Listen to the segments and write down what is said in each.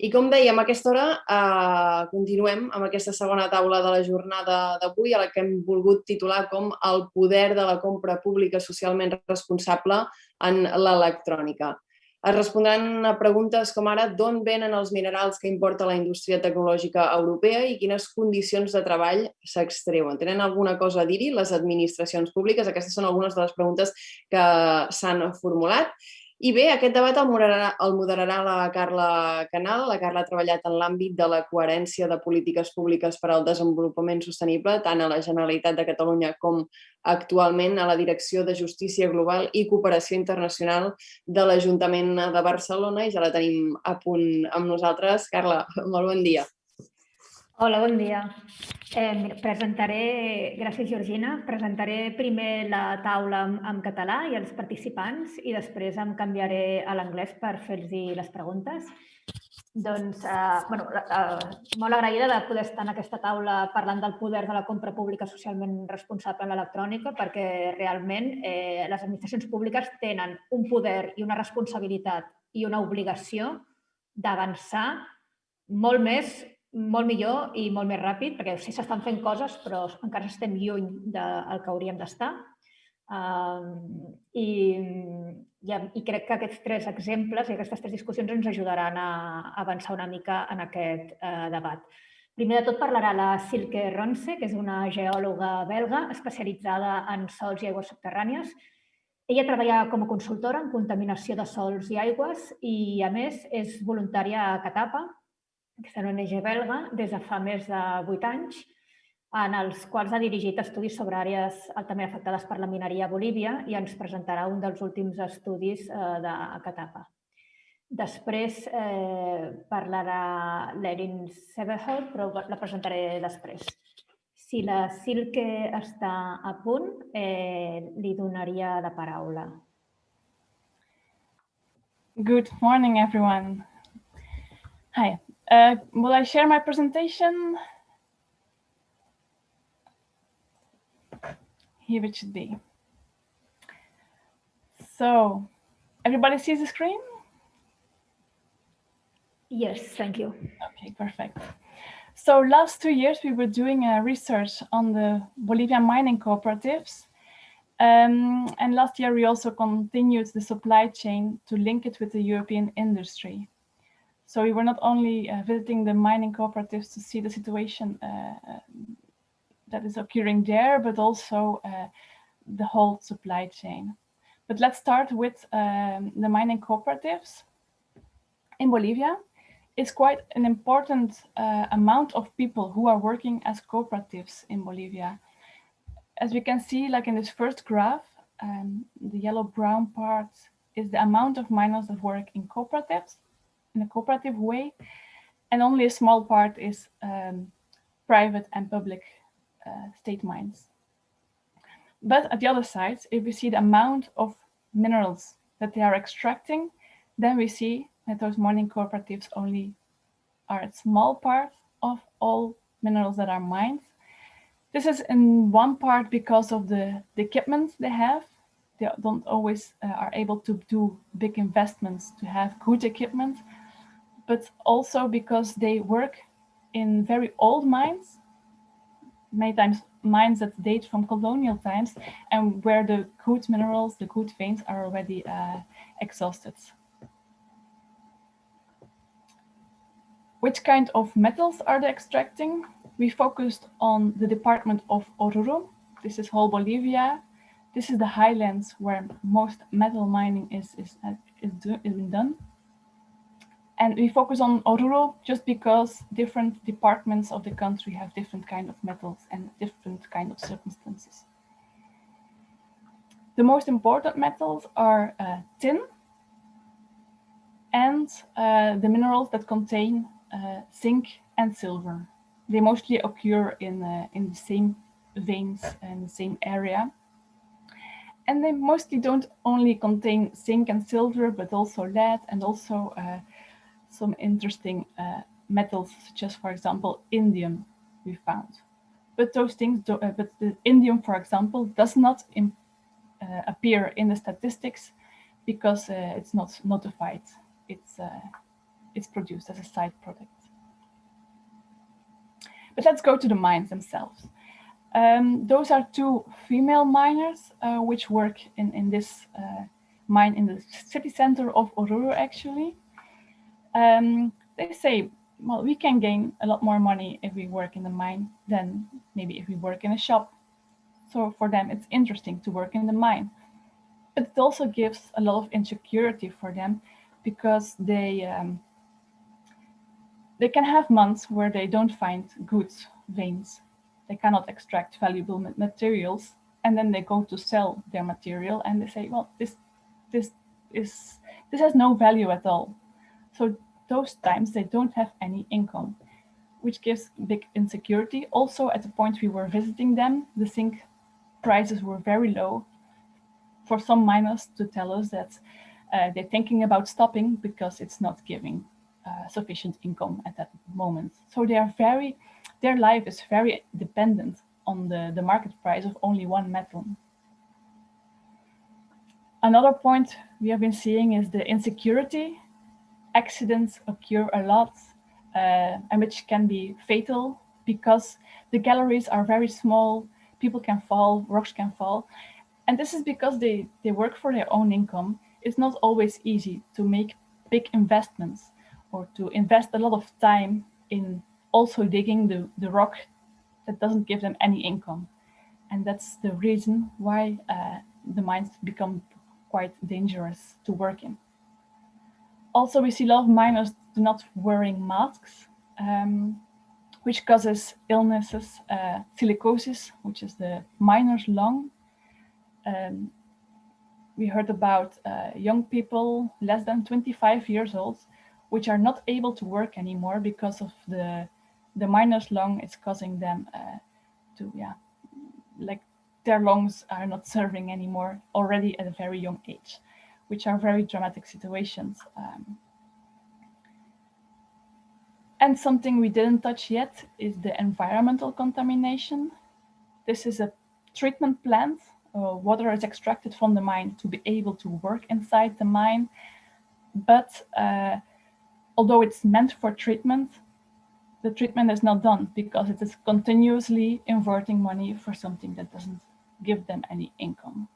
I com dèiem, a aquesta hora eh, continuem amb aquesta segona taula de la jornada d'avui, a la que hem volgut titular com el poder de la compra pública socialment responsable en l'electrònica. Es respondran a preguntes com ara d'on venen els minerals que importa la indústria tecnològica europea i quines condicions de treball s'extreuen. Tenen alguna cosa a dir-hi les administracions públiques? Aquestes són algunes de les preguntes que s'han formulat. I bé, aquest debat el moderarà, el moderarà la Carla Canal. La Carla ha treballat en l'àmbit de la coherència de polítiques públiques per al desenvolupament sostenible, tant a la Generalitat de Catalunya com actualment a la Direcció de Justícia Global i Cooperació Internacional de l'Ajuntament de Barcelona i ja la tenim a punt amb nosaltres. Carla, molt bon dia. Hola, bon dia. Eh, presentaré, gràcies Georgina, presentaré primer la taula en, en català i els participants i després em canviaré a l'anglès per fer-los les preguntes. Doncs, eh, bueno, eh, molt agraïda de poder estar en aquesta taula parlant del poder de la compra pública socialment responsable en l'electrònica perquè realment eh, les administracions públiques tenen un poder i una responsabilitat i una obligació d'avançar molt més molt millor i molt més ràpid, perquè sí s'estan fent coses, però encara estem lluny del que hauríem d'estar. Uh, i, i, I crec que aquests tres exemples i aquestes tres discussions ens ajudaran a avançar una mica en aquest uh, debat. Primer de tot parlarà la Silke Ronse, que és una geòloga belga especialitzada en sols i aigües subterrànies. Ella treballa com a consultora en contaminació de sols i aigües i, a més, és voluntària a Catapa, aquesta ONG belga, des de fa més de vuit anys, en els quals ha dirigit estudis sobre àrees altament afectades per la mineria a Bolívia i ens presentarà un dels últims estudis eh, de Catapa. Després eh, parlarà l'Erin Severhold, però la presentaré després. Si la Silke està a punt, eh, li donaria la paraula. Good morning, everyone. Hi, Uh, will I share my presentation? Here it should be. So, everybody sees the screen? Yes, thank you. Okay, perfect. So last two years, we were doing a research on the Bolivian mining cooperatives. Um, and last year, we also continued the supply chain to link it with the European industry. So we were not only uh, visiting the mining cooperatives to see the situation uh, uh that is occurring there, but also uh, the whole supply chain. But let's start with um, the mining cooperatives in Bolivia. It's quite an important uh, amount of people who are working as cooperatives in Bolivia. As we can see, like in this first graph, um, the yellow-brown part is the amount of miners that work in cooperatives in a cooperative way, and only a small part is um, private and public uh, state mines. But at the other side, if we see the amount of minerals that they are extracting, then we see that those mining cooperatives only are a small part of all minerals that are mined. This is in one part because of the, the equipment they have. They don't always uh, are able to do big investments to have good equipment but also because they work in very old mines, many times mines that date from colonial times and where the good minerals, the good veins are already uh, exhausted. Which kind of metals are they extracting? We focused on the department of Oruro. This is whole Bolivia. This is the highlands where most metal mining is, is, is, do, is done. And we focus on Oruro just because different departments of the country have different kind of metals and different kind of circumstances. The most important metals are uh, tin and uh, the minerals that contain uh, zinc and silver. They mostly occur in, uh, in the same veins and the same area. And they mostly don't only contain zinc and silver, but also lead and also uh, some interesting uh, metals, such as, for example, indium we found. But those things, do, uh, but the indium, for example, does not in, uh, appear in the statistics because uh, it's not notified. It's uh, it's produced as a side product. But let's go to the mines themselves. Um, those are two female miners uh, which work in, in this mine in the city center of Oruro, actually. Um, they say, well, we can gain a lot more money if we work in the mine than maybe if we work in a shop. So for them, it's interesting to work in the mine. But it also gives a lot of insecurity for them because they um, they can have months where they don't find good veins they cannot extract valuable materials and then they go to sell their material and they say well this this is this has no value at all so those times they don't have any income which gives big insecurity also at the point we were visiting them the zinc prices were very low for some miners to tell us that uh, they're thinking about stopping because it's not giving uh, sufficient income at that moment so they are very their life is very dependent on the, the market price of only one metal. Another point we have been seeing is the insecurity. Accidents occur a lot uh, and which can be fatal because the galleries are very small, people can fall, rocks can fall. And this is because they, they work for their own income. It's not always easy to make big investments or to invest a lot of time in also digging the, the rock that doesn't give them any income. And that's the reason why uh, the mines become quite dangerous to work in. Also, we see a lot of miners not wearing masks, um, which causes illnesses, uh, silicosis, which is the miner's lung. Um, we heard about uh, young people less than 25 years old, which are not able to work anymore because of the the miner's lung is causing them uh, to, yeah, like their lungs are not serving anymore already at a very young age, which are very dramatic situations. Um, and something we didn't touch yet is the environmental contamination. This is a treatment plant. Uh, water is extracted from the mine to be able to work inside the mine. But uh, although it's meant for treatment, the treatment is not done because it is continuously inverting money for something that doesn't give them any income.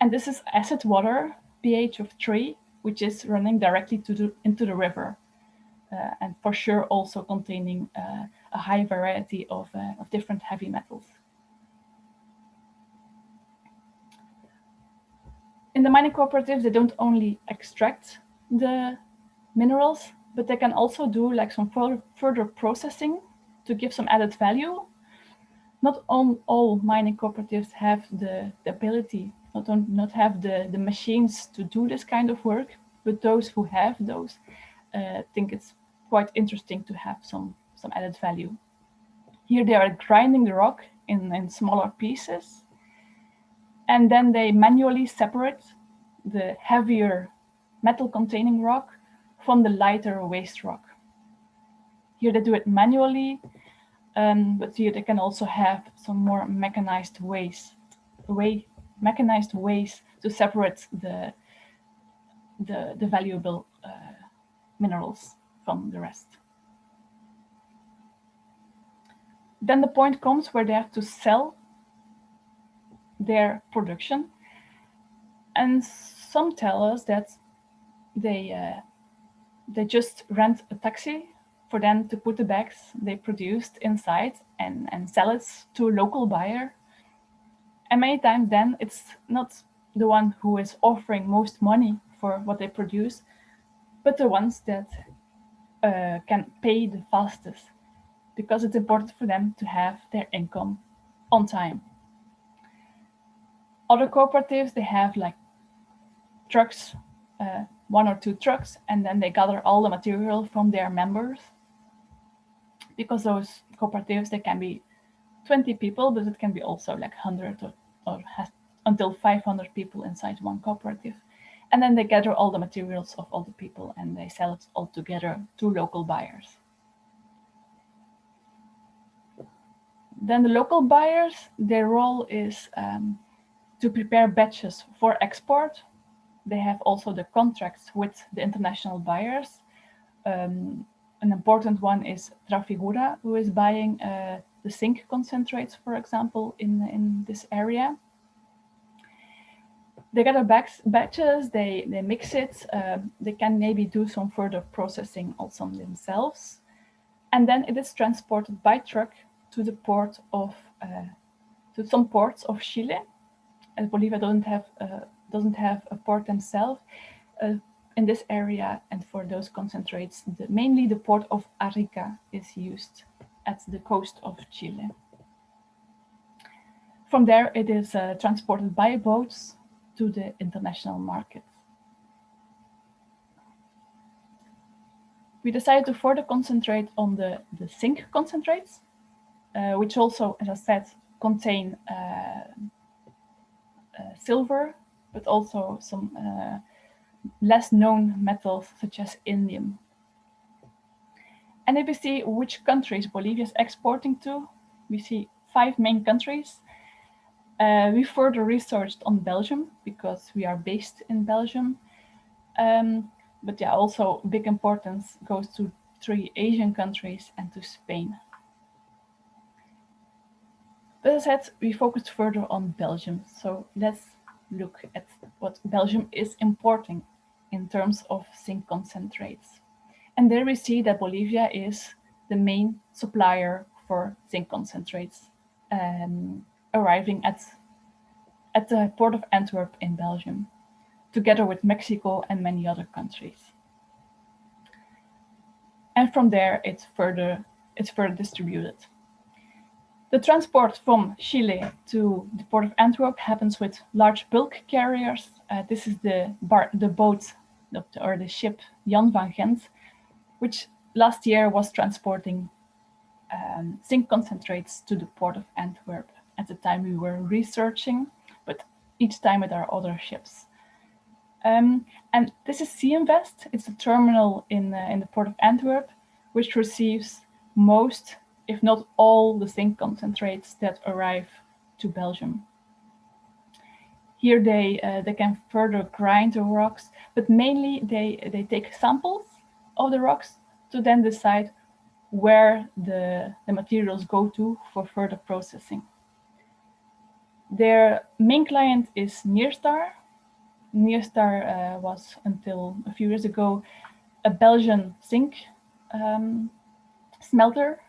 And this is acid water, pH of 3, which is running directly to the, into the river. Uh, and for sure also containing uh, a high variety of, uh, of different heavy metals. In the mining cooperatives, they don't only extract the minerals, but they can also do like some further processing to give some added value. Not all, all mining cooperatives have the, the ability, not, on, not have the, the machines to do this kind of work, but those who have those uh, think it's quite interesting to have some, some added value. Here they are grinding the rock in, in smaller pieces, and then they manually separate the heavier metal containing rock from the lighter waste rock. Here they do it manually, um, but here they can also have some more mechanized ways, way, mechanized ways to separate the, the, the valuable uh, minerals from the rest. Then the point comes where they have to sell their production. And some tell us that they uh, they just rent a taxi for them to put the bags they produced inside and, and sell it to a local buyer. And many times then it's not the one who is offering most money for what they produce, but the ones that uh, can pay the fastest because it's important for them to have their income on time. Other cooperatives, they have like trucks uh, one or two trucks and then they gather all the material from their members. Because those cooperatives, they can be 20 people, but it can be also like 100 or, or until 500 people inside one cooperative. And then they gather all the materials of all the people and they sell it all together to local buyers. Then the local buyers, their role is um, to prepare batches for export they have also the contracts with the international buyers. um, an important one is Trafigura, who is buying uh, the zinc concentrates, for example, in, in this area. They gather back batches, they, they mix it, uh, they can maybe do some further processing also themselves. And then it is transported by truck to the port of, uh, to some ports of Chile. As Bolivia doesn't have, uh, doesn't have a port themselves, uh, in this area and for those concentrates, the, mainly the port of Arica is used at the coast of Chile. From there, it is uh, transported by boats to the international market. We decided to further concentrate on the, the zinc concentrates, uh, which also, as I said, contain uh, uh, silver, but also some uh, less known metals such as indium. And if we see which countries Bolivia is exporting to, we see five main countries. Uh, we further researched on Belgium because we are based in Belgium. Um, but yeah, also big importance goes to three Asian countries and to Spain. But as I said, we focused further on Belgium. So let's look at what Belgium is importing in terms of zinc concentrates. And there we see that Bolivia is the main supplier for zinc concentrates um, arriving at, at the port of Antwerp in Belgium, together with Mexico and many other countries. And from there, it's further, it's further distributed. The transport from Chile to the port of Antwerp happens with large bulk carriers. Uh, this is the, bar, the boat or the ship Jan van Gent, which last year was transporting um, zinc concentrates to the port of Antwerp. At the time we were researching, but each time with our other ships. Um, and this is Sea-Invest. It's a terminal in, uh, in the port of Antwerp, which receives most, if not all, the zinc concentrates that arrive to Belgium. Here they, uh, they can further grind the rocks, but mainly they, they take samples of the rocks to then decide where the, the materials go to for further processing. Their main client is Nyrstar. Nyrstar uh, was until a few years ago a Belgian zinc um, smelter.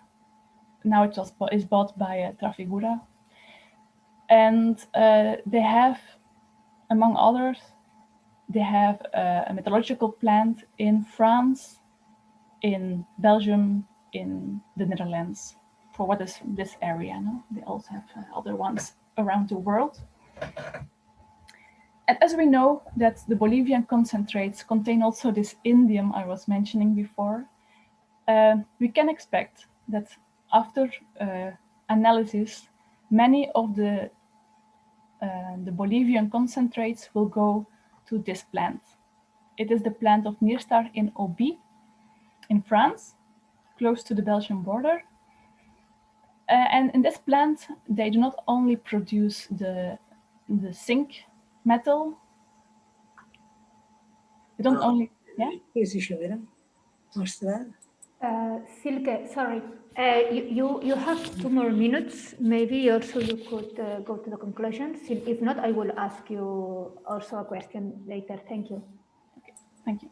Now it just is bought by uh, Trafigura. And uh, they have among others, they have a, a metallurgical plant in France, in Belgium, in the Netherlands, for what is this area. No? They also have uh, other ones around the world. And as we know that the Bolivian concentrates contain also this indium I was mentioning before, uh, we can expect that after uh, analysis, many of the uh, the Bolivian concentrates will go to this plant. It is the plant of Nyrstar in Auby in France, close to the Belgian border. Uh, and in this plant, they do not only produce the, the zinc metal, they don't Ah. only, yeah? Què és això, Vera? Mostrar? Uh, Silke, sorry, uh, you, you, you have two more minutes. Maybe also you could uh, go to the conclusions. If if not, I will ask you also a question later. Thank you. Okay. Thank you.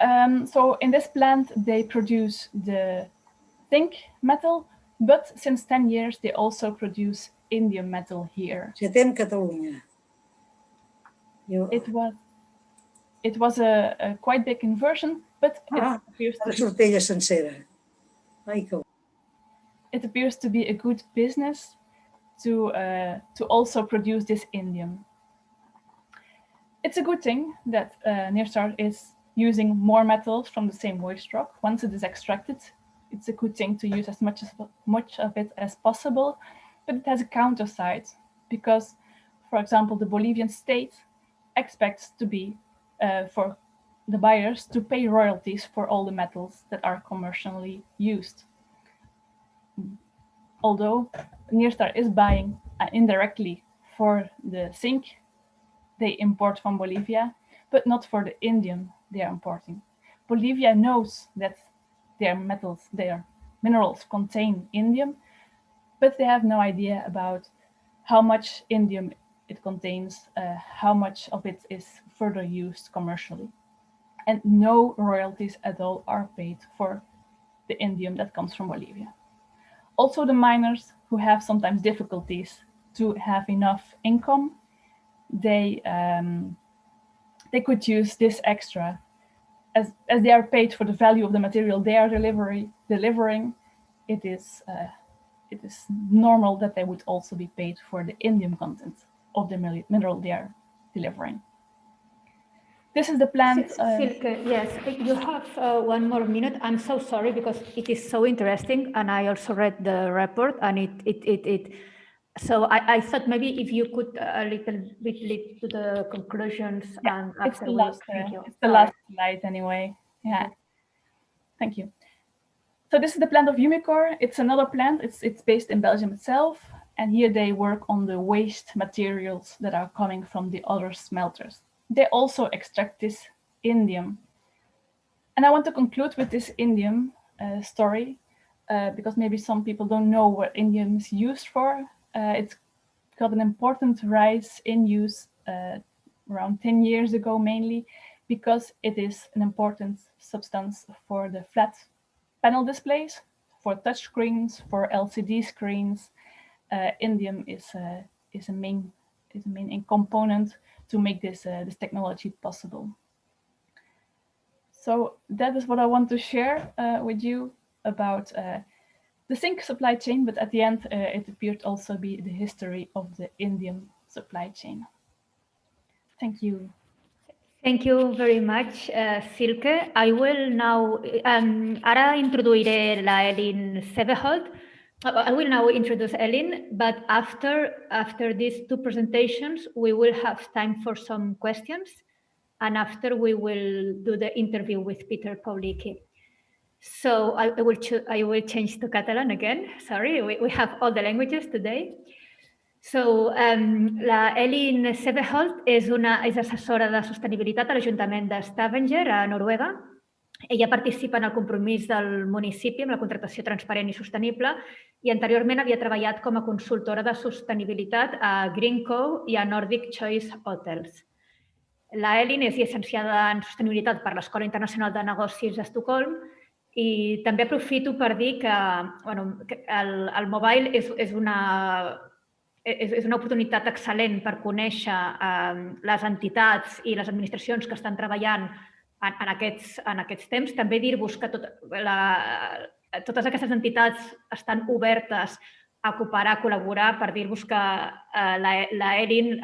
Um, so in this plant, they produce the zinc metal, but since 10 years, they also produce indium metal here. Setem Catalunya. Jo, It was it was a, a quite big inversion, but it Ah, appears la to sortella sencera. Ai, que... it appears to be a good business to uh, to also produce this indium. It's a good thing that uh, Nyrstar is using more metals from the same waste rock. Once it is extracted, it's a good thing to use as much as much of it as possible, but it has a counter side because, for example, the Bolivian state expects to be uh, for the buyers to pay royalties for all the metals that are commercially used although Nyrstar is buying uh, indirectly for the zinc they import from Bolivia, but not for the indium they are importing. Bolivia knows that their metals, their minerals contain indium, but they have no idea about how much indium it contains, uh, how much of it is further used commercially. And no royalties at all are paid for the indium that comes from Bolivia. Also the miners who have sometimes difficulties to have enough income, they, um, they could use this extra as, as they are paid for the value of the material they are delivery, delivering, it is, uh, it is normal that they would also be paid for the indium content of the mineral they are delivering. This is the plant. Uh, Silke, yes, you have uh, one more minute. I'm so sorry because it is so interesting, and I also read the report, and it it it it. So I, I thought maybe if you could uh, a little bit lead to the conclusions yeah, and it's the last, uh, it's the last slide anyway. Yeah, thank you. So this is the plant of Umicore. It's another plant. It's it's based in Belgium itself, and here they work on the waste materials that are coming from the other smelters they also extract this indium. And I want to conclude with this indium uh, story, uh, because maybe some people don't know what indium is used for. Uh, it's got an important rise in use uh, around 10 years ago, mainly because it is an important substance for the flat panel displays, for touch screens, for LCD screens. Uh, indium is, uh, is, a main, is a main component to make this, uh, this technology possible. So that is what I want to share uh, with you about uh, the zinc supply chain, but at the end, uh, it appeared also be the history of the indium supply chain. Thank you. Thank you very much, uh, Silke. I will now, um, ara introduiré la Elin Seveholt, I will now introduce Ellen, but after, after these two presentations, we will have time for some questions. And after we will do the interview with Peter Pawlicki. So I, will, I will change to Catalan again. Sorry, we, we have all the languages today. So, um, la Elin Seveholt és, una, és assessora de sostenibilitat a l'Ajuntament de Stavanger, a Noruega, ella participa en el compromís del municipi amb la contractació transparent i sostenible i anteriorment havia treballat com a consultora de sostenibilitat a Greenco i a Nordic Choice Hotels. La Elin és llicenciada en sostenibilitat per l'Escola Internacional de Negocis d'Estocolm i també aprofito per dir que, bueno, que el, el mobile és, és, una, és, és una oportunitat excel·lent per conèixer eh, les entitats i les administracions que estan treballant en, en, aquests, en aquests temps. També dir-vos que tot, la, totes aquestes entitats estan obertes a cooperar, a col·laborar, per dir-vos que eh, l'ERIN,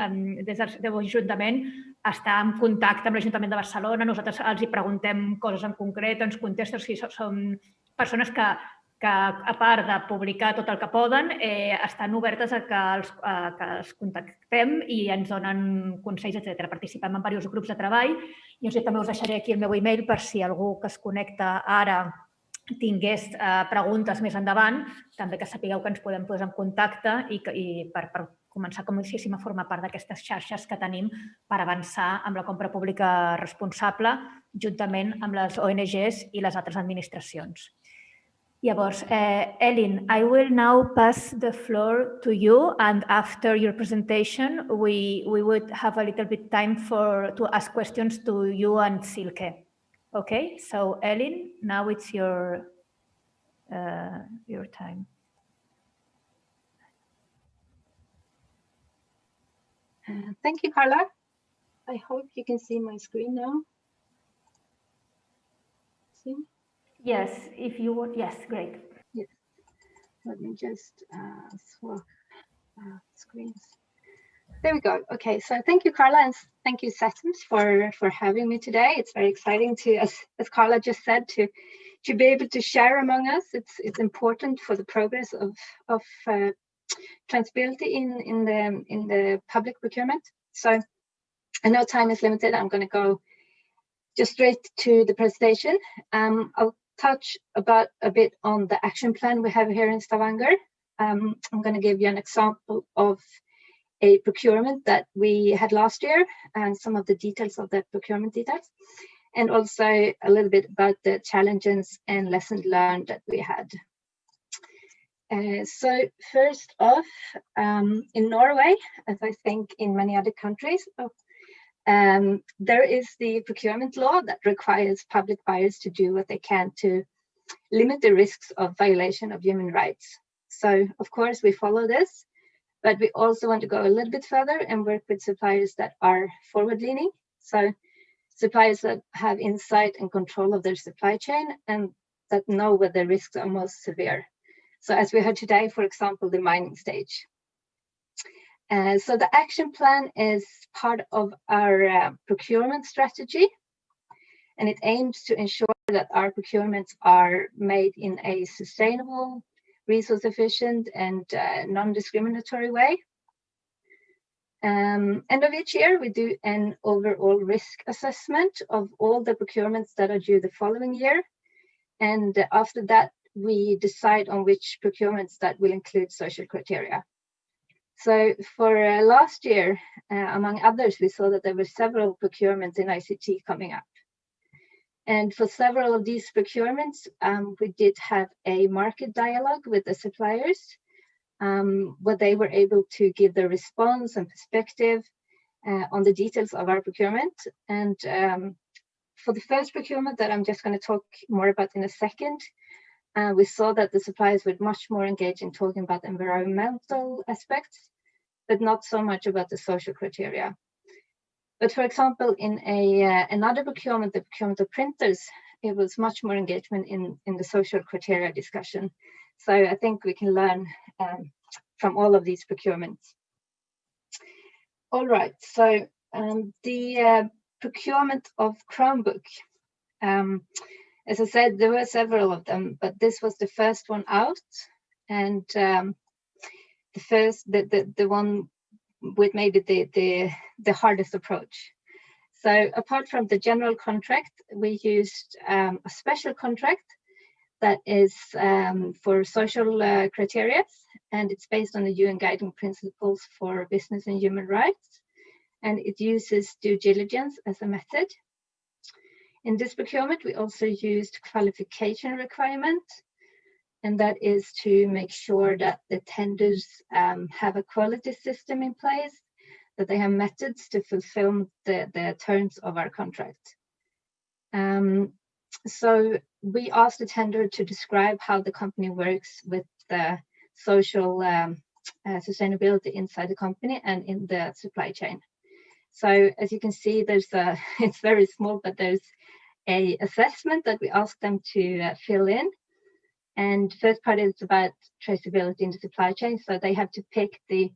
des del Ajuntament, està en contacte amb l'Ajuntament de Barcelona, nosaltres els hi preguntem coses en concret, ens contesten, si són persones que que a part de publicar tot el que poden, eh, estan obertes a que, els, a que els contactem i ens donen consells, etc. Participem en diversos grups de treball i us, també us deixaré aquí el meu e-mail per si algú que es connecta ara tingués eh, preguntes més endavant, també que sapigueu que ens podem posar en contacte i, que, i per, per començar, com diguéssim, a formar part d'aquestes xarxes que tenim per avançar amb la compra pública responsable juntament amb les ONGs i les altres administracions. Llavors, uh, Ellen, I will now pass the floor to you and after your presentation, we, we would have a little bit time for to ask questions to you and Silke. Okay, so Ellen, now it's your, uh, your time. Uh, thank you, Carla. I hope you can see my screen now. See? Yes, if you want, yes, great. Yes. Let me just uh, swap uh, screens. There we go. Okay, so thank you, Carla, and thank you, Settings, for for having me today. It's very exciting to, as as Carla just said, to to be able to share among us. It's it's important for the progress of of uh, transparency in in the in the public procurement. So I know time is limited. I'm going to go just straight to the presentation. Um, I'll touch about a bit on the action plan we have here in Stavanger. Um, I'm going to give you an example of a procurement that we had last year and some of the details of the procurement details. and also a little bit about the challenges and lessons learned that we had. Uh, so first off, um, in Norway, as I think in many other countries, um, there is the procurement law that requires public buyers to do what they can to limit the risks of violation of human rights. So of course we follow this, but we also want to go a little bit further and work with suppliers that are forward leaning. So suppliers that have insight and control of their supply chain and that know where the risks are most severe. So as we heard today, for example, the mining stage. Uh, so the action plan is part of our uh, procurement strategy, and it aims to ensure that our procurements are made in a sustainable, resource efficient, and uh, non-discriminatory way. Um, end of each year, we do an overall risk assessment of all the procurements that are due the following year. And after that, we decide on which procurements that will include social criteria. So for uh, last year, uh, among others, we saw that there were several procurements in ICT coming up. And for several of these procurements, um, we did have a market dialogue with the suppliers, um, where they were able to give their response and perspective uh, on the details of our procurement. And um, for the first procurement that I'm just going to talk more about in a second, uh, we saw that the suppliers were much more engaged in talking about environmental aspects, but not so much about the social criteria. But for example, in a uh, another procurement, the procurement of printers, it was much more engagement in, in the social criteria discussion. So I think we can learn um, from all of these procurements. All right, so um, the uh, procurement of Chromebook. Um, as I said, there were several of them, but this was the first one out, and um, the first, the, the the one with maybe the the the hardest approach. So apart from the general contract, we used um, a special contract that is um, for social uh, criteria, and it's based on the UN guiding principles for business and human rights, and it uses due diligence as a method. In this procurement, we also used qualification requirement, and that is to make sure that the tenders um, have a quality system in place, that they have methods to fulfill the, the terms of our contract. Um, so we asked the tender to describe how the company works with the social um, uh, sustainability inside the company and in the supply chain. So as you can see, there's a, it's very small, but there's a assessment that we ask them to uh, fill in. And first part is about traceability in the supply chain. So they have to pick the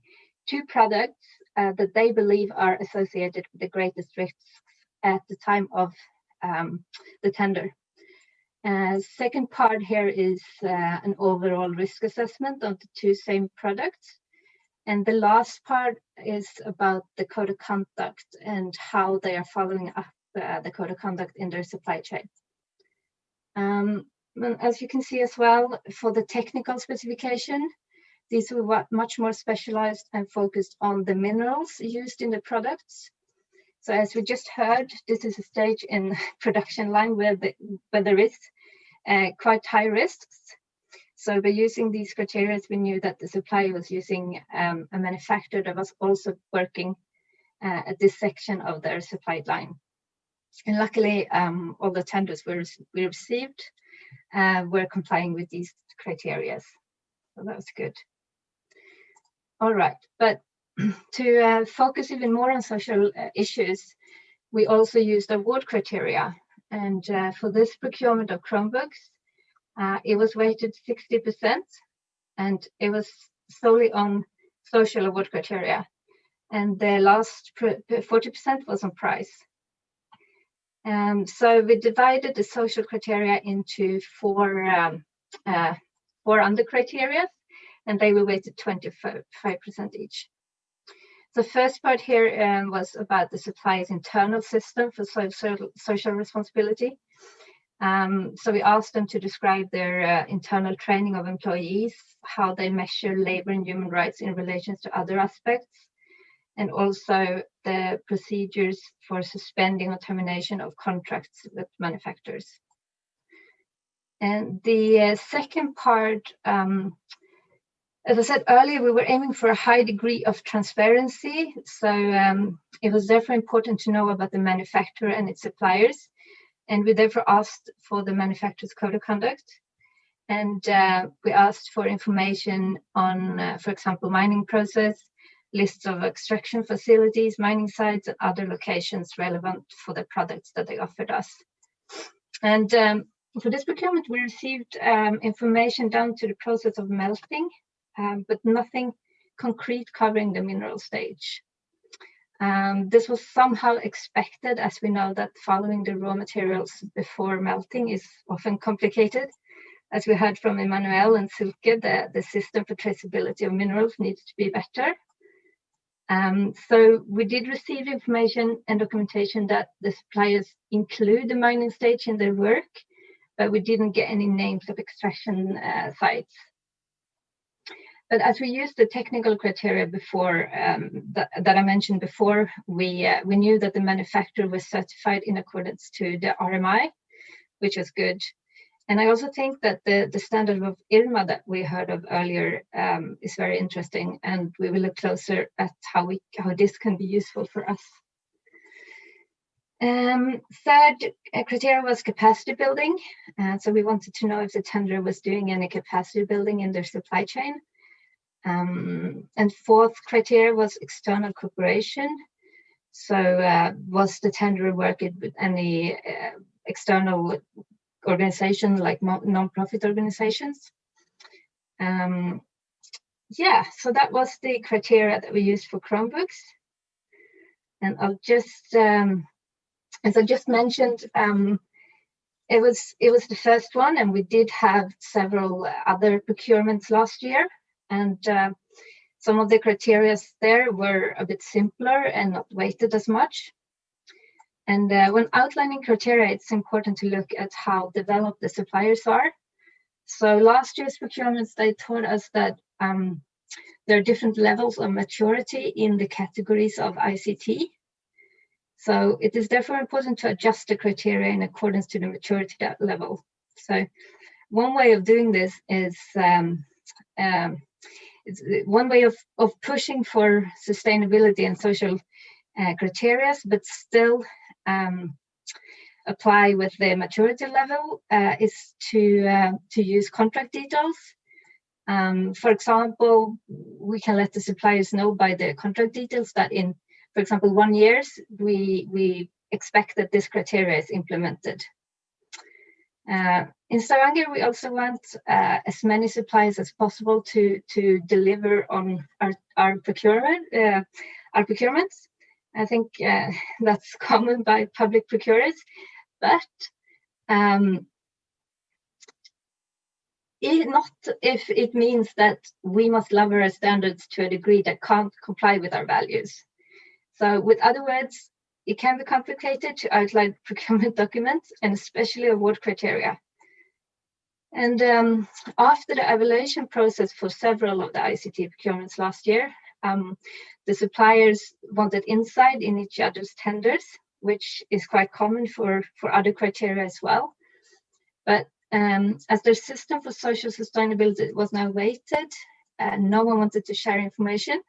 two products uh, that they believe are associated with the greatest risks at the time of um, the tender. Uh, second part here is uh, an overall risk assessment of the two same products. And the last part is about the code of conduct and how they are following up uh, the code of conduct in their supply chain. Um, as you can see as well, for the technical specification, these were much more specialized and focused on the minerals used in the products. So as we just heard, this is a stage in production line where, the, where there is uh, quite high risks. So by using these criteria, we knew that the supplier was using um, a manufacturer that was also working uh, at this section of their supply line. And luckily, um, all the tenders we, we received uh, were complying with these criteria. So that was good. All right, but to uh, focus even more on social uh, issues, we also used award criteria. And uh, for this procurement of Chromebooks, uh, it was weighted 60% and it was solely on social award criteria. And the last 40% was on price. Um, so we divided the social criteria into four, um, uh, four under criteria, and they were weighted 25% each. The first part here um, was about the supplier's internal system for social, social responsibility. Um, so we asked them to describe their uh, internal training of employees, how they measure labor and human rights in relation to other aspects, and also the procedures for suspending or termination of contracts with manufacturers. And the uh, second part, um, as I said earlier, we were aiming for a high degree of transparency. So um, it was therefore important to know about the manufacturer and its suppliers. And we therefore asked for the manufacturer's code of conduct. And uh, we asked for information on, uh, for example, mining process, lists of extraction facilities, mining sites, and other locations relevant for the products that they offered us. And um, for this procurement, we received um, information down to the process of melting, um, but nothing concrete covering the mineral stage. Um, this was somehow expected as we know that following the raw materials before melting is often complicated. As we heard from Emmanuel and Silke, the, the system for traceability of minerals needs to be better. Um, so we did receive information and documentation that the suppliers include the mining stage in their work, but we didn't get any names of extraction uh, sites. But as we used the technical criteria before um, that, that, I mentioned before, we uh, we knew that the manufacturer was certified in accordance to the RMI, which was good. And I also think that the, the standard of IRMA that we heard of earlier um, is very interesting, and we will look closer at how we how this can be useful for us. Um, third uh, criteria was capacity building. Uh, so we wanted to know if the tender was doing any capacity building in their supply chain. Um, and fourth criteria was external cooperation. So uh, was the tender working with any uh, external organization like non-profit organizations? Um, yeah, so that was the criteria that we used for Chromebooks. And I'll just, um, as I just mentioned, um, it was it was the first one, and we did have several other procurements last year and uh, some of the criteria there were a bit simpler and not weighted as much. And uh, when outlining criteria, it's important to look at how developed the suppliers are. So last year's procurements, they taught us that um, there are different levels of maturity in the categories of ICT. So it is therefore important to adjust the criteria in accordance to the maturity level. So one way of doing this is um, um, one way of, of pushing for sustainability and social uh, criteria, but still um, apply with the maturity level uh, is to uh, to use contract details. Um, for example, we can let the suppliers know by the contract details that in, for example, one years, we, we expect that this criteria is implemented. Uh, in Stavanger, we also want uh, as many suppliers as possible to to deliver on our our procurement uh, our procurements. I think uh, that's common by public procurers, but um, it, not if it means that we must lower our standards to a degree that can't comply with our values. So, with other words, it can be complicated to outline procurement documents and especially award criteria. And um, after the evaluation process for several of the ICT procurements last year, um, the suppliers wanted insight in each other's tenders, which is quite common for, for other criteria as well. But um, as their system for social sustainability was now weighted, uh, no one wanted to share information.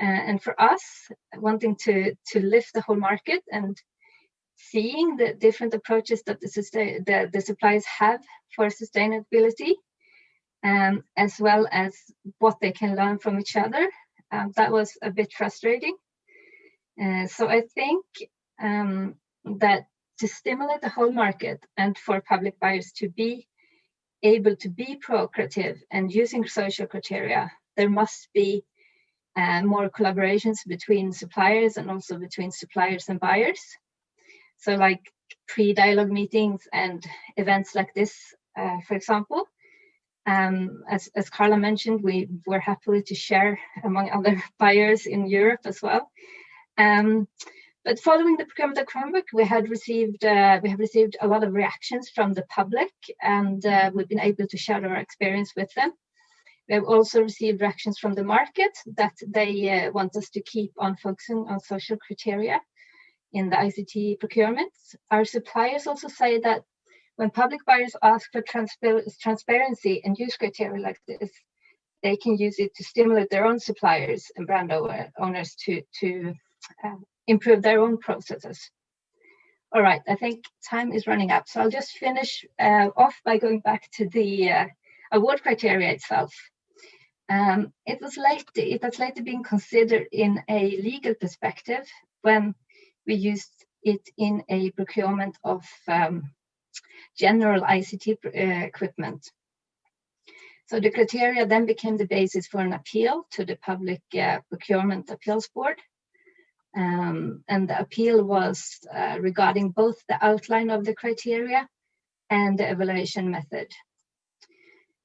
Uh, and for us, wanting to, to lift the whole market and seeing the different approaches that the, the, the suppliers have for sustainability, um, as well as what they can learn from each other, um, that was a bit frustrating. Uh, so I think um, that to stimulate the whole market and for public buyers to be able to be pro-creative and using social criteria, there must be and more collaborations between suppliers and also between suppliers and buyers. So like pre-dialogue meetings and events like this, uh, for example. Um, as, as Carla mentioned, we were happily to share among other buyers in Europe as well. Um, but following the procurement of Chromebook, we had received uh, we have received a lot of reactions from the public, and uh, we've been able to share our experience with them We have also received reactions from the market that they uh, want us to keep on focusing on social criteria in the ICT procurements. Our suppliers also say that when public buyers ask for transpar transparency and use criteria like this, they can use it to stimulate their own suppliers and brand owners to, to uh, improve their own processes. All right, I think time is running up. So I'll just finish uh, off by going back to the uh, award criteria itself. Um, it was late, it has later been considered in a legal perspective when we used it in a procurement of um, general ICT uh, equipment. So the criteria then became the basis for an appeal to the Public uh, Procurement Appeals Board. Um, and the appeal was uh, regarding both the outline of the criteria and the evaluation method.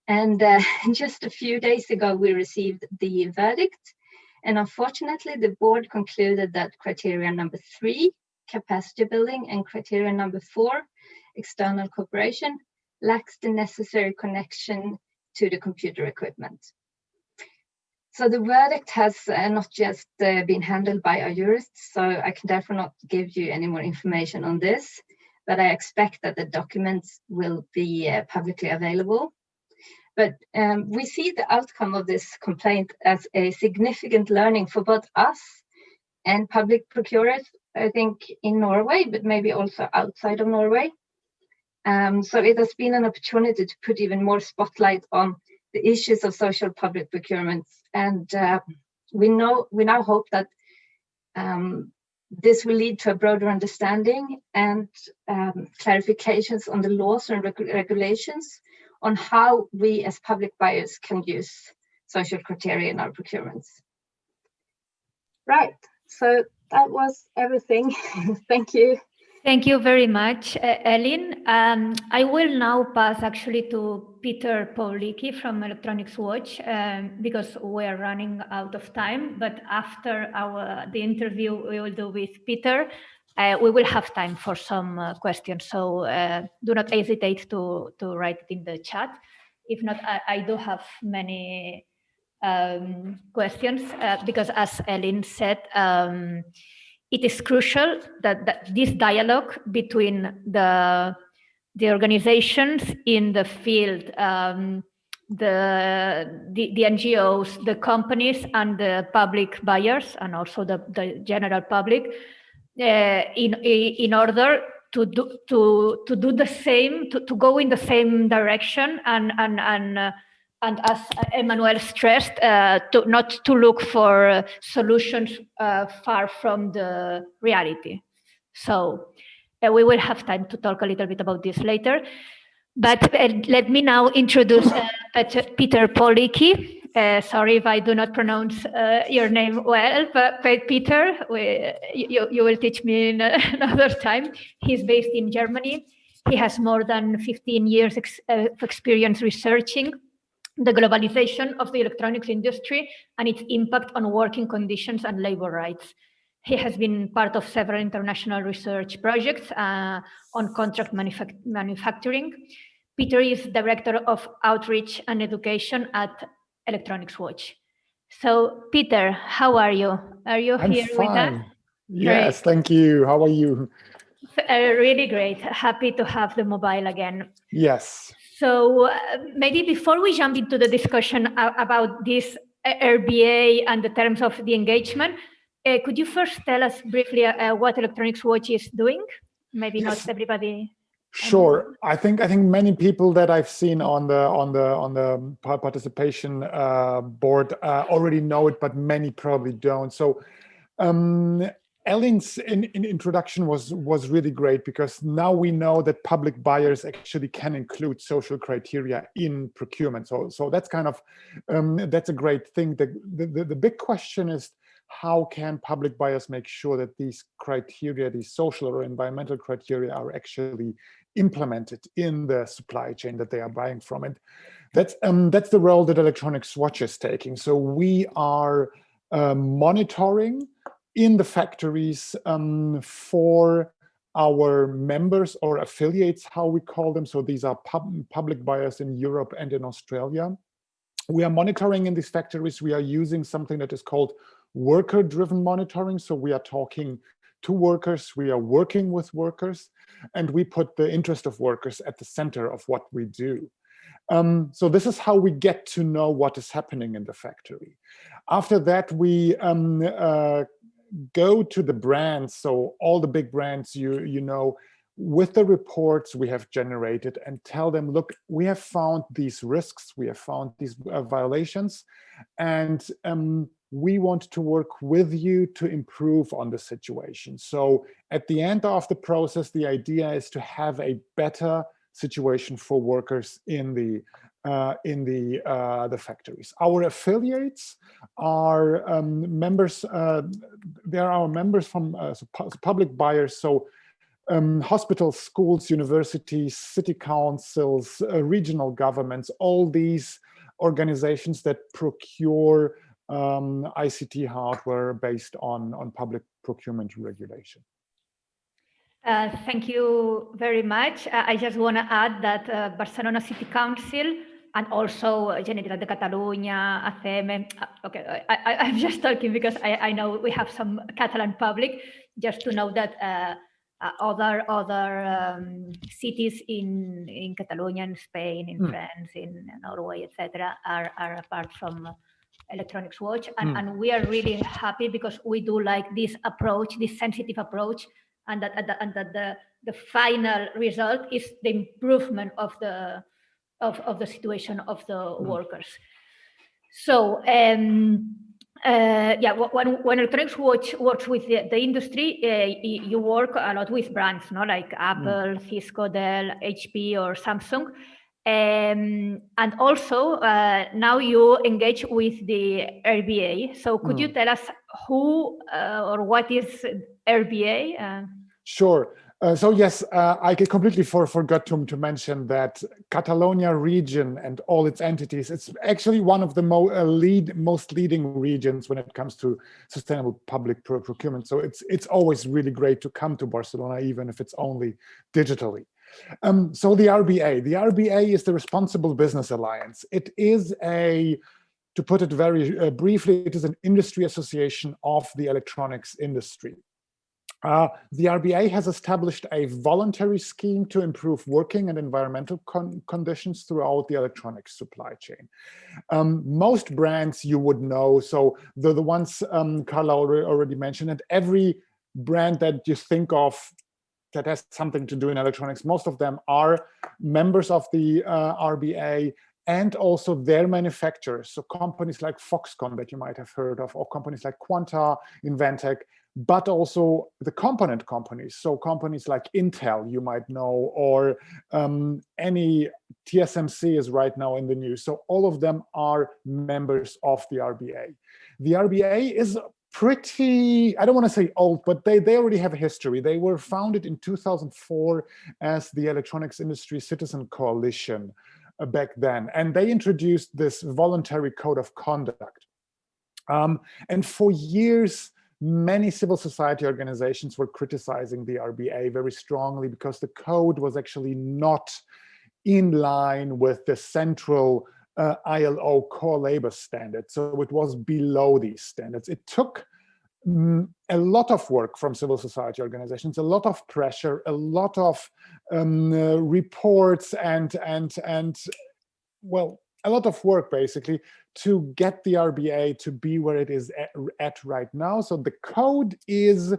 And uh, just a few days ago, we received the verdict. And unfortunately, the board concluded that criteria number three, capacity building, and criteria number four, external cooperation, lacks the necessary connection to the computer equipment. So the verdict has uh, not just uh, been handled by our jurists, so I can therefore not give you any more information on this, but I expect that the documents will be uh, publicly available but um, we see the outcome of this complaint as a significant learning for both us and public procurers, I think in Norway, but maybe also outside of Norway. Um, so it has been an opportunity to put even more spotlight on the issues of social public procurement. And uh, we know we now hope that um, this will lead to a broader understanding and um, clarifications on the laws and reg regulations on how we as public buyers can use social criteria in our procurements. Right, so that was everything. Thank you. Thank you very much, Elin. Um, I will now pass actually to Peter Pawlicki from Electronics Watch um, because we're running out of time. But after our the interview we will do with Peter, uh, we will have time for some uh, questions, so uh, do not hesitate to, to write it in the chat. If not, I, I do have many um, questions uh, because as Elin said, um, it is crucial that, that, this dialogue between the, the organizations in the field, um, the, the, the NGOs, the companies and the public buyers and also the, the general public uh, in in order to do to to do the same to, to go in the same direction and and and uh, and as Emmanuel stressed, uh, to not to look for solutions uh, far from the reality. So uh, we will have time to talk a little bit about this later. But uh, let me now introduce Peter Pawlicki, uh, sorry if I do not pronounce uh, your name well, but, Peter, we, you, you will teach me another time. He's based in Germany. He has more than 15 years ex uh, of experience researching the globalization of the electronics industry and its impact on working conditions and labor rights. He has been part of several international research projects uh, on contract manufac manufacturing. Peter is Director of Outreach and Education at Electronics Watch. So, Peter, how are you? Are you I'm here fine. with us? Yes, great. thank you. How are you? Uh, really great. Happy to have the mobile again. Yes. So uh, maybe before we jump into the discussion about this RBA and the terms of the engagement, uh, could you first tell us briefly uh, what Electronics Watch is doing? Maybe yes. not everybody Sure. I think I think many people that I've seen on the on the on the participation uh, board uh, already know it, but many probably don't. So um, Elin's in, in introduction was was really great because now we know that public buyers actually can include social criteria in procurement. So so that's kind of um, that's a great thing. The, the the big question is how can public buyers make sure that these criteria, these social or environmental criteria are actually implemented in the supply chain that they are buying from it. That's, um, that's the role that Electronics Watch is taking. So we are um, monitoring in the factories um, for our members or affiliates, how we call them. So these are pub public buyers in Europe and in Australia. we are monitoring in these factories. We are using something that is called worker-driven monitoring. So we are talking to workers, we are working with workers, and we put the interest of workers at the center of what we do. Um, so this is how we get to know what is happening in the factory. After that, we um, uh, go to the brands. So all the big brands you, you know, with the reports we have generated and tell them, look, we have found these risks, we have found these uh, violations, and um, we want to work with you to improve on the situation. So at the end of the process, the idea is to have a better situation for workers in the uh, in the uh, the factories. Our affiliates are um, members. Uh, they are members from uh, public buyers. So um, hospitals, schools, universities, city councils, uh, regional governments, all these organizations that procure um, ICT hardware based on, on public procurement regulation. Uh, thank you very much. I just want to add that Barcelona City Council and also Generalitat de Catalunya, ACM. Uh, okay, I, am just talking because I, I, know we have some Catalan public, just to know that uh, uh, other other um, cities in in Catalonia, in Spain, in mm. France, in Norway, etc., are are apart from Electronics Watch, and, mm. and we are really happy because we do like this approach, this sensitive approach, and that and that, and that the the final result is the improvement of the of, of the situation of the mm. workers. So um, uh, yeah, when, when Electronics Watch works with the, the industry, uh, you work a lot with brands, no, like mm. Apple, mm. Cisco, Dell, HP, or Samsung. Um, and also, uh, now you engage with the RBA. So could mm. you tell us who uh, or what is RBA? Uh, sure. Uh, so yes, uh, I completely for, forgot to, to mention that Catalonia region and all its entities, it's actually one of the mo uh, lead, most leading regions when it comes to sustainable public pro procurement. So it's, it's always really great to come to Barcelona, even if it's only digitally. Um, so the RBA, the RBA is the Responsible Business Alliance. It is a, to put it very uh, briefly, it is an industry association of the electronics industry. Uh, the RBA has established a voluntary scheme to improve working and environmental con conditions throughout the electronics supply chain. Um, most brands you would know, so the, the ones um, Carla already mentioned, and every brand that you think of that has something to do in electronics, most of them are members of the uh, RBA and also their manufacturers. So companies like Foxconn that you might have heard of, or companies like Quanta, Inventec, but also the component companies. So companies like Intel, you might know, or um, any TSMC is right now in the news. So all of them are members of the RBA. The RBA is pretty, I don't want to say old, but they, they already have a history. They were founded in 2004 as the Electronics Industry Citizen Coalition back then. And they introduced this voluntary code of conduct. Um, and for years, many civil society organizations were criticizing the RBA very strongly because the code was actually not in line with the central uh, ILO core labor standard. So it was below these standards. It took a lot of work from civil society organizations, a lot of pressure, a lot of um, uh, reports and, and, and well, a lot of work basically to get the RBA to be where it is at, at right now. So the code is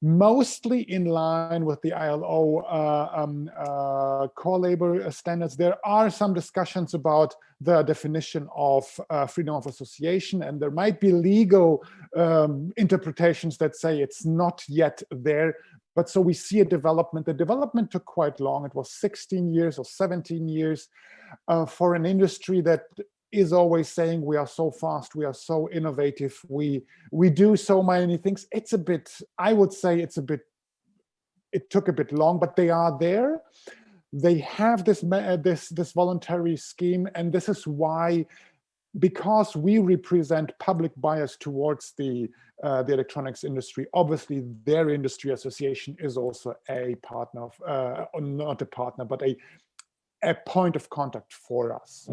mostly in line with the ILO uh, um, uh, core labor standards. There are some discussions about the definition of uh, freedom of association, and there might be legal um, interpretations that say it's not yet there. But so we see a development. The development took quite long. It was 16 years or 17 years uh, for an industry that is always saying we are so fast, we are so innovative, we we do so many things. It's a bit, I would say it's a bit, it took a bit long, but they are there. They have this this this voluntary scheme, and this is why, because we represent public bias towards the uh, the electronics industry. Obviously, their industry association is also a partner of, uh, not a partner, but a a point of contact for us.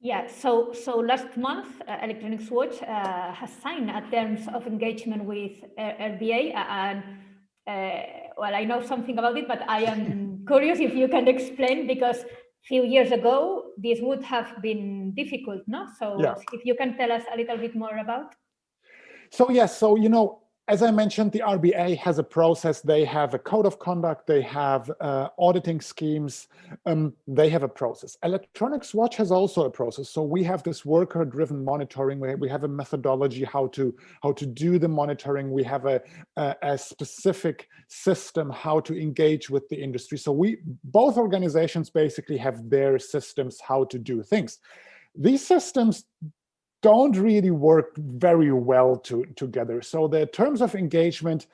Yeah, so so last month, uh, Electronics Watch uh, has signed a terms of engagement with RBA, and uh, well, I know something about it, but I am curious if you can explain because a few years ago this would have been difficult, no? So Yeah. if you can tell us a little bit more about. So yes, so you know, as I mentioned, the RBA has a process. They have a code of conduct. They have uh, auditing schemes. Um, they have a process. Electronics Watch has also a process. So we have this worker-driven monitoring. We, have a methodology how to how to do the monitoring. We have a, a a specific system how to engage with the industry. So we both organizations basically have their systems how to do things. These systems don't really work very well to, together. So the terms of engagement,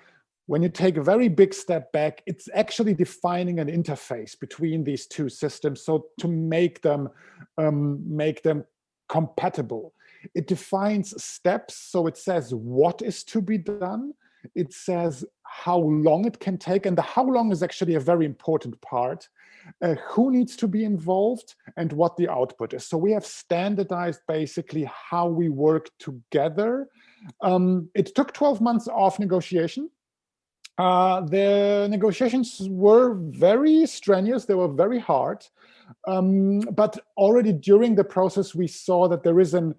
when you take a very big step back, it's actually defining an interface between these two systems. So to make them um, make them compatible, it defines steps. So it says what is to be done. It says how long it can take, and the how long is actually a very important part. Uh, who needs to be involved and what the output is. So we have standardized basically how we work together. Um, it took 12 months of negotiation. Uh, the negotiations were very strenuous, they were very hard. Um, but already during the process, we saw that there is an,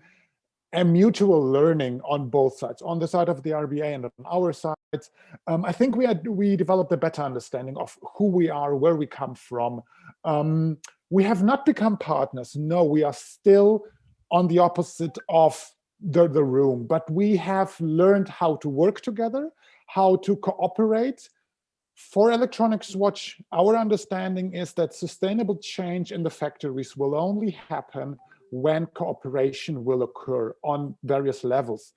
a mutual learning on both sides, on the side of the RBA and on our side. Um, I think we had we developed a better understanding of who we are, where we come from. Um, we have not become partners. No, we are still on the opposite of the, the room, but we have learned how to work together, how to cooperate. For Electronics Watch, our understanding is that sustainable change in the factories will only happen when cooperation will occur on various levels.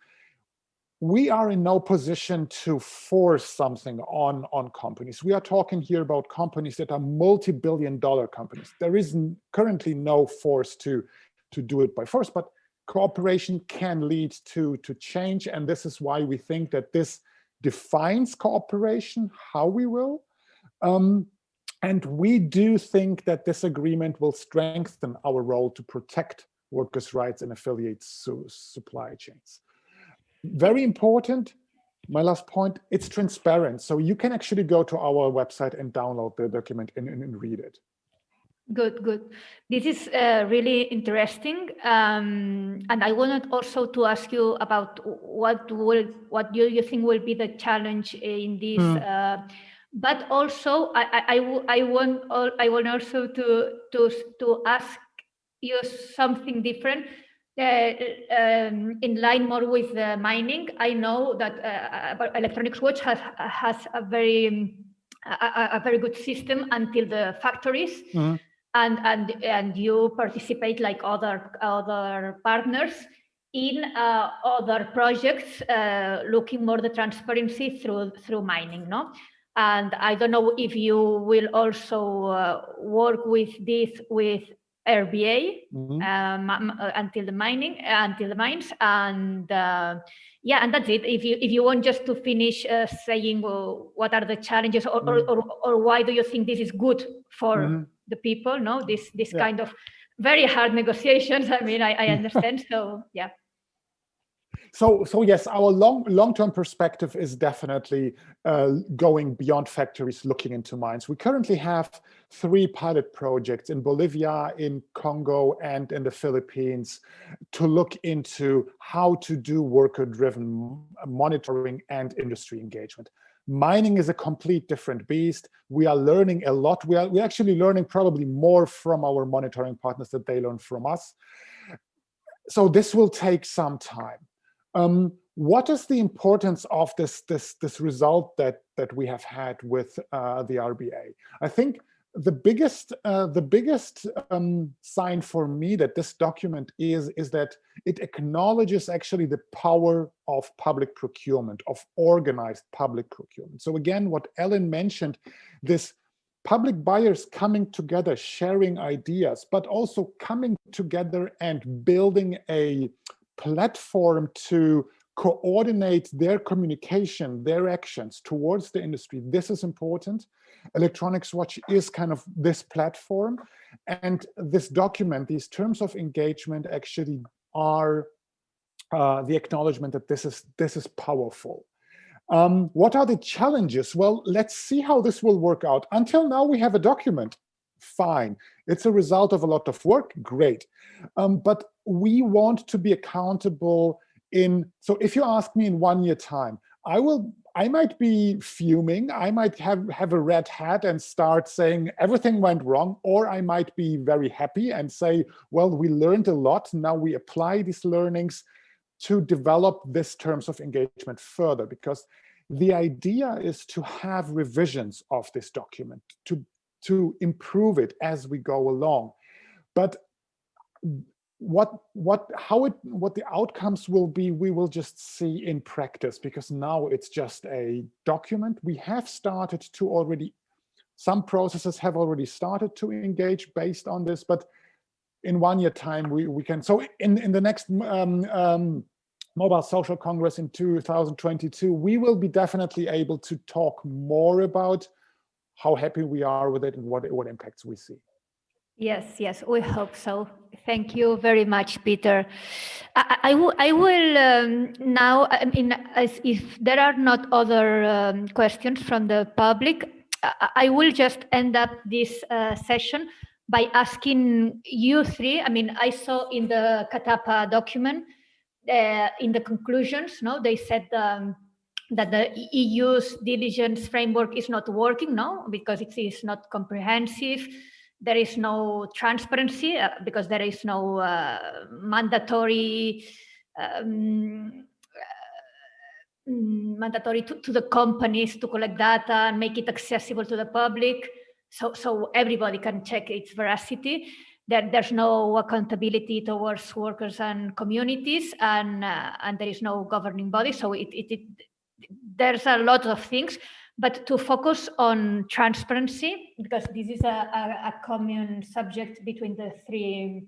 We are in no position to force something on, on companies. We are talking here about companies that are multi-billion dollar companies. There is currently no force to, to do it by force, but cooperation can lead to, to change. And this is why we think that this defines cooperation, how we will. Um, and we do think that this agreement will strengthen our role to protect workers' rights and affiliate su supply chains. Very important, my last point, it's transparent. So you can actually go to our website and download the document and, and, and read it. Good, good. This is uh, really interesting, um, and I wanted also to ask you about what will what do you think will be the challenge in this. Mm. Uh, but also, I, I, I, I want I want also to to to ask you something different. Uh, um, in line more with the mining, I know that uh, Electronics Watch has has a very um, a, a, very good system until the factories. Mm -hmm and and and you participate like other other partners in uh, other projects uh, looking more the transparency through through mining no and i don't know if you will also uh, work with this with RBA mm -hmm. um, until the mining until the mines and uh, yeah and that's it if you if you want just to finish uh, saying well, what are the challenges or, Mm. or, or, or why do you think this is good for Mhm. the people no this this Yeah. kind of very hard negotiations i mean i, I understand so yeah So, so yes, our long long-term perspective is definitely uh, going beyond factories, looking into mines. We currently have three pilot projects in Bolivia, in Congo, and in the Philippines to look into how to do worker-driven monitoring and industry engagement. Mining is a complete different beast. We are learning a lot. We are we're actually learning probably more from our monitoring partners that they learn from us. So this will take some time. Um, what is the importance of this, this, this result that, that we have had with uh, the RBA? I think the biggest, uh, the biggest um, sign for me that this document is, is that it acknowledges actually the power of public procurement, of organized public procurement. So again, what Ellen mentioned, this public buyers coming together, sharing ideas, but also coming together and building a platform to coordinate their communication, their actions towards the industry. This is important. Electronics Watch is kind of this platform. And this document, these terms of engagement actually are uh, the acknowledgement that this is, this is powerful. Um, what are the challenges? Well, let's see how this will work out. Until now, we have a document. Fine. It's a result of a lot of work. Great. Um, but we want to be accountable in, so if you ask me in one year time, I will, I might be fuming. I might have, have a red hat and start saying everything went wrong, or I might be very happy and say, well, we learned a lot. Now we apply these learnings to develop this terms of engagement further because the idea is to have revisions of this document to to improve it as we go along but what what how it what the outcomes will be we will just see in practice because now it's just a document. We have started to already some processes have already started to engage based on this but in one year time we we can so in in the next um, um, mobile social congress in 2022 we will be definitely able to talk more about how happy we are with it and what what impacts we see Yes, yes, we hope so. Thank you very much, Peter. I, I, will um, now, I mean, if there are not other um, questions from the public, I, I, will just end up this uh, session by asking you three. I mean, I saw in the CATAPA document, uh, in the conclusions, no, they said um, that the EU's diligence framework is not working, no, because it is not comprehensive there is no transparency uh, because there is no uh, mandatory um, uh, mandatory to, to, the companies to collect data and make it accessible to the public. So so everybody can check its veracity. There, there's no accountability towards workers and communities and uh, and there is no governing body. So it, it, it there's a lot of things but to focus on transparency, because this is a, a, a common subject between the three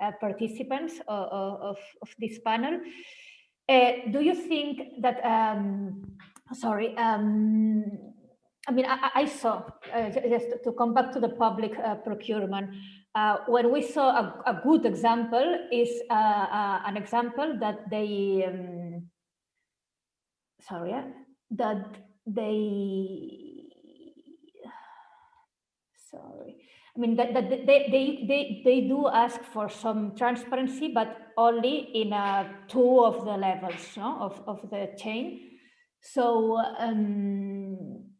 uh, participants of, of, of, this panel. Uh, do you think that, um, sorry, um, I mean, I, I saw, uh, just to come back to the public uh, procurement, uh, when we saw a, a, good example is uh, uh, an example that they, um, sorry, that they sorry. I mean that, that they, they they they do ask for some transparency but only in uh, two of the levels no, of, of the chain. So um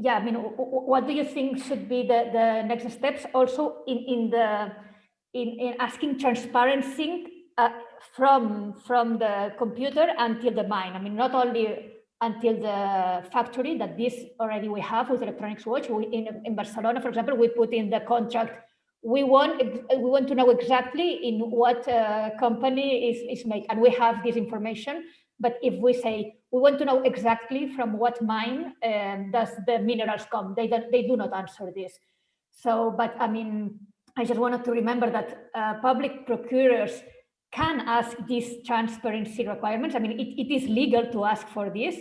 yeah i mean what do you think should be the the next steps? Also in in the in, in asking transparency uh, from from the computer until the mine. I mean not only until the factory that this already we have with electronics watch. We, in, in Barcelona, for example, we put in the contract, we want, we want to know exactly in what uh, company is, is made, and we have this information. But if we say, we want to know exactly from what mine um, does the minerals come, they, they do not answer this. So, but I mean, I just wanted to remember that uh, public procurers can ask these transparency requirements. I mean, it, it is legal to ask for this.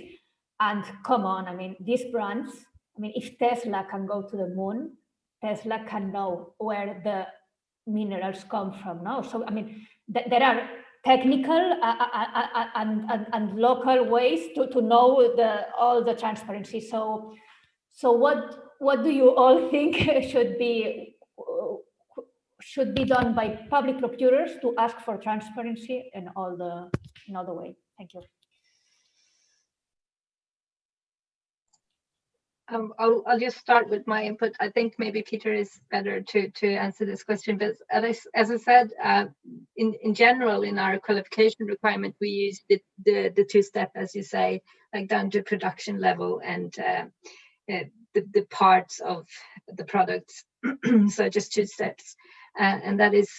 And come on, I mean, these brands, I mean, if Tesla can go to the moon, Tesla can know where the minerals come from now. So, I mean, th there are technical uh, uh, uh, uh, and, and, and, local ways to, to know the, all the transparency. So, so what, what do you all think should be should be done by public procurers to ask for transparency in all the in all the way. Thank you. Um, I'll, I'll just start with my input. I think maybe Peter is better to, to answer this question. But as I, as I said, uh, in, in general, in our qualification requirement, we use the, the, the two-step, as you say, like down to production level and uh, uh, the, the parts of the products. so just two steps uh, and that is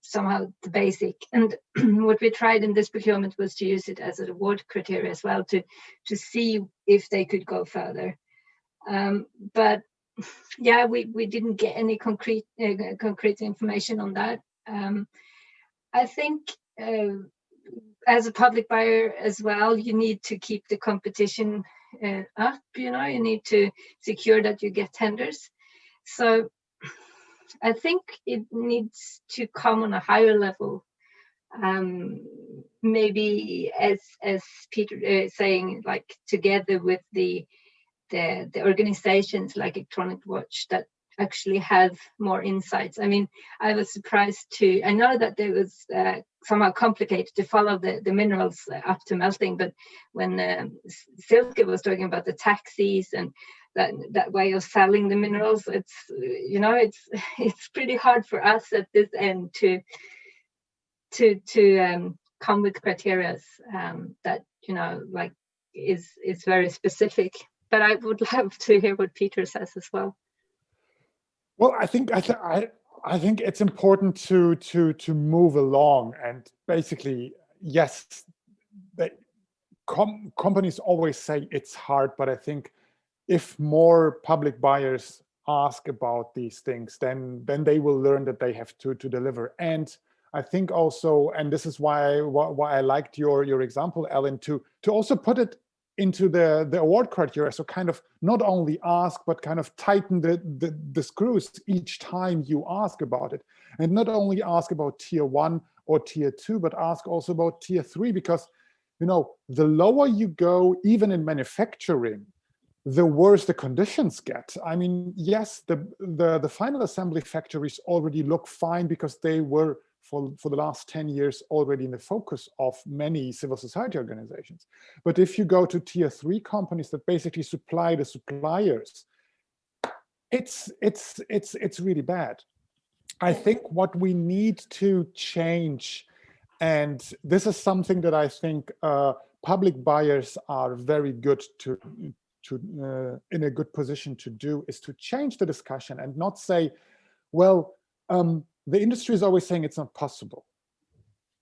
somehow the basic. And what we tried in this procurement was to use it as an award criteria as well to to see if they could go further. Um, but yeah, we we didn't get any concrete uh, concrete information on that. Um, I think. Uh, as a public buyer as well, you need to keep the competition uh, up, you know, you need to secure that you get tenders. So I think it needs to come on a higher level. Um, maybe as as Peter is saying, like together with the the, the organizations like Electronic Watch that actually have more insights. I mean, I was surprised to, I know that it was uh, somehow complicated to follow the, the minerals up to melting, but when um, Silke was talking about the taxis and that, that way of selling the minerals, it's, you know, it's, it's pretty hard for us at this end to, to, to um, come with criteria um, that, you know, like is, is very specific. But I would love to hear what Peter says as well. Well, I think I, th I I think it's important to to to move along and basically yes, they, com companies always say it's hard, but I think if more public buyers ask about these things, then then they will learn that they have to to deliver. And I think also, and this is why why I liked your your example, Ellen, to to also put it into the, the award criteria. So kind of not only ask, but kind of tighten the, the, the, screws each time you ask about it. And not only ask about tier one or tier two, but ask also about tier three, because you know, the lower you go, even in manufacturing, the worse the conditions get. I mean, yes, the, the, the final assembly factories already look fine because they were for, for the last 10 years already in the focus of many civil society organizations. But if you go to tier three companies that basically supply the suppliers, it's, it's, it's, it's really bad. I think what we need to change, and this is something that I think uh, public buyers are very good to, to uh, in a good position to do, is to change the discussion and not say, well, um, the industry is always saying it's not possible.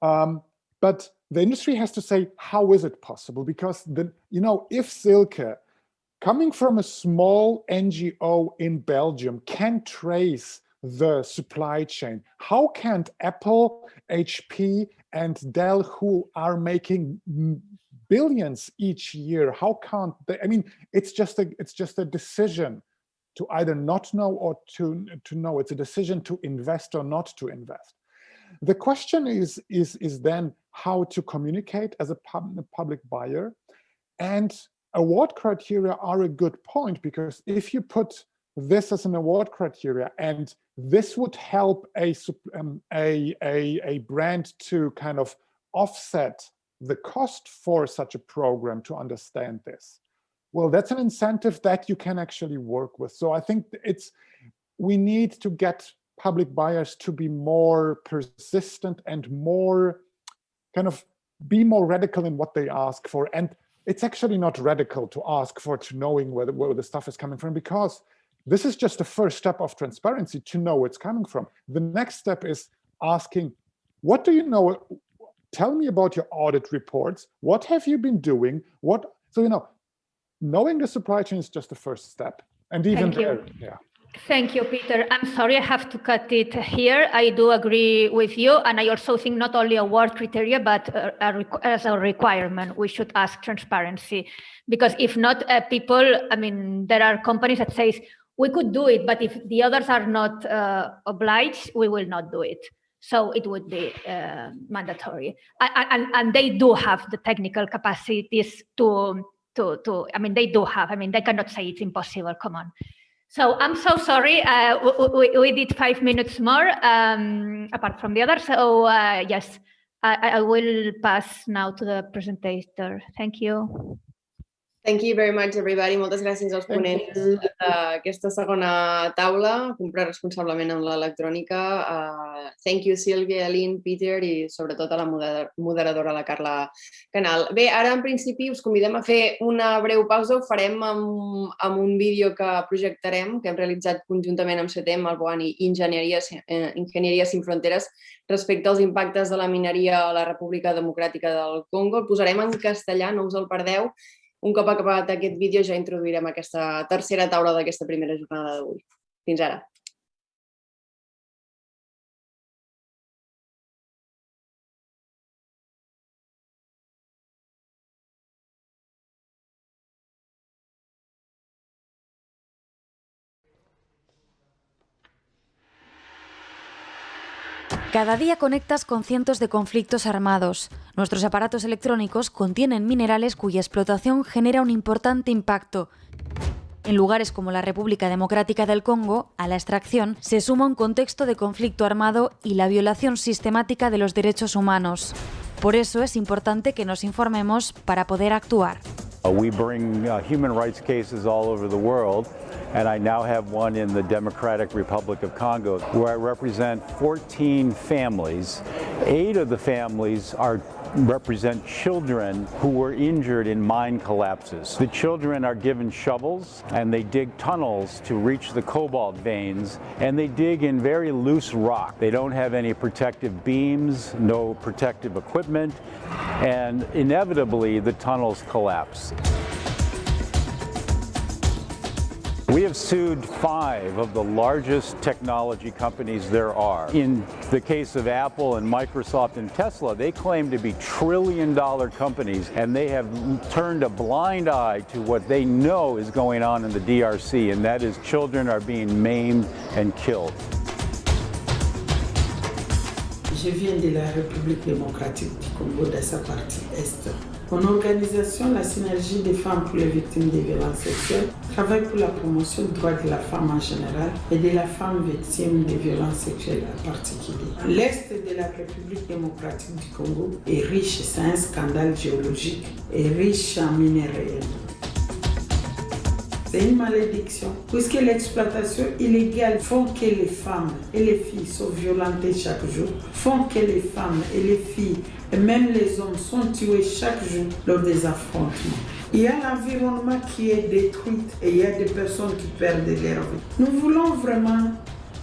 Um, but the industry has to say, how is it possible? Because, the, you know, if Silke, coming from a small NGO in Belgium, can trace the supply chain, how can't Apple, HP, and Dell, who are making billions each year, how can't they, I mean, it's just a, it's just a decision to either not know or to, to know. It's a decision to invest or not to invest. The question is, is, is then how to communicate as a, pub, public buyer. And award criteria are a good point because if you put this as an award criteria and this would help a, um, a, a, a brand to kind of offset the cost for such a program to understand this well, that's an incentive that you can actually work with. So I think it's we need to get public buyers to be more persistent and more kind of be more radical in what they ask for. And it's actually not radical to ask for to knowing where the, where the stuff is coming from because this is just the first step of transparency to know where it's coming from. The next step is asking, what do you know? Tell me about your audit reports. What have you been doing? What so you know knowing the supply chain is just the first step. And even Thank there, you. yeah. Thank you, Peter. I'm sorry I have to cut it here. I do agree with you. And I also think not only award criteria, but uh, a as a requirement, we should ask transparency. Because if not, uh, people, I mean, there are companies that says, we could do it, but if the others are not uh, obliged, we will not do it. So it would be uh, mandatory. And, and, they do have the technical capacities to to, to, I mean, they do have, I mean, they cannot say it's impossible, come on. So I'm so sorry, uh, we, we, did five minutes more, um, apart from the others. So uh, yes, I, I will pass now to the presenter. Thank you. Thank you very much, everybody. Moltes gràcies als ponents d'aquesta segona taula, comprar responsablement amb l'electrònica. Uh, thank you, Sílvia, Aline, Peter i sobretot a la moderadora, la Carla Canal. Bé, ara en principi us convidem a fer una breu pausa. Ho farem amb, amb un vídeo que projectarem, que hem realitzat conjuntament amb CETEM, el BOAN i Enginyeria, eh, Enginyeria Sin Fronteres respecte als impactes de la mineria a la República Democràtica del Congo. El posarem en castellà, no us el perdeu, un cop acabat aquest vídeo ja introduirem aquesta tercera taula d'aquesta primera jornada d'avui. Fins ara. Cada día conectas con cientos de conflictos armados. Nuestros aparatos electrónicos contienen minerales cuya explotación genera un importante impacto. En lugares como la República Democrática del Congo, a la extracción se suma un contexto de conflicto armado y la violación sistemática de los derechos humanos. Por eso es importante que nos informemos para poder actuar. Uh, we bring uh, human rights cases all over the world, and I now have one in the Democratic Republic of Congo where I represent 14 families. Eight of the families are represent children who were injured in mine collapses. The children are given shovels and they dig tunnels to reach the cobalt veins and they dig in very loose rock. They don't have any protective beams, no protective equipment, and inevitably the tunnels collapse. We have sued five of the largest technology companies there are. In the case of Apple and Microsoft and Tesla, they claim to be trillion dollar companies and they have turned a blind eye to what they know is going on in the DRC and that is children are being maimed and killed. Je viens de la République démocratique du Congo, de sa partie Est. Mon organisation, la Synergie des femmes pour les victimes de violences sexuelles, travaille pour la promotion des droits de la femme en général et de la femme victime de violences sexuelles en particulier. L'Est de la République démocratique du Congo est riche, c'est un scandale géologique, et riche en minerais. C'est une malédiction, puisque l'exploitation illégale font que les femmes et les filles sont violentées chaque jour, font que les femmes et les filles et même les hommes sont tués chaque jour lors des affrontements. Il y a l'environnement qui est détruit et il y a des personnes qui perdent leur vie. Nous voulons vraiment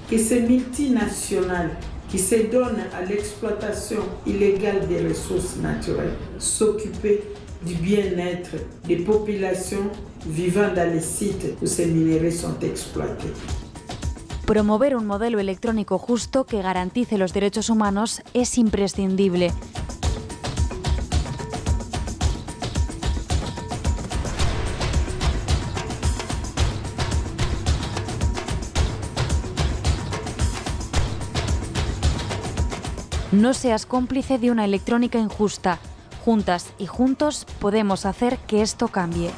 que ces multinationales qui se donnent à l'exploitation illégale des ressources naturelles s'occuper du bien-être des populations vivant dans les sites où ces minéraux sont exploités. Promover un modelo electrónico justo que garantice los derechos humanos es imprescindible. No seas cómplice de una electrónica injusta. Juntas y juntos podemos hacer que esto cambie.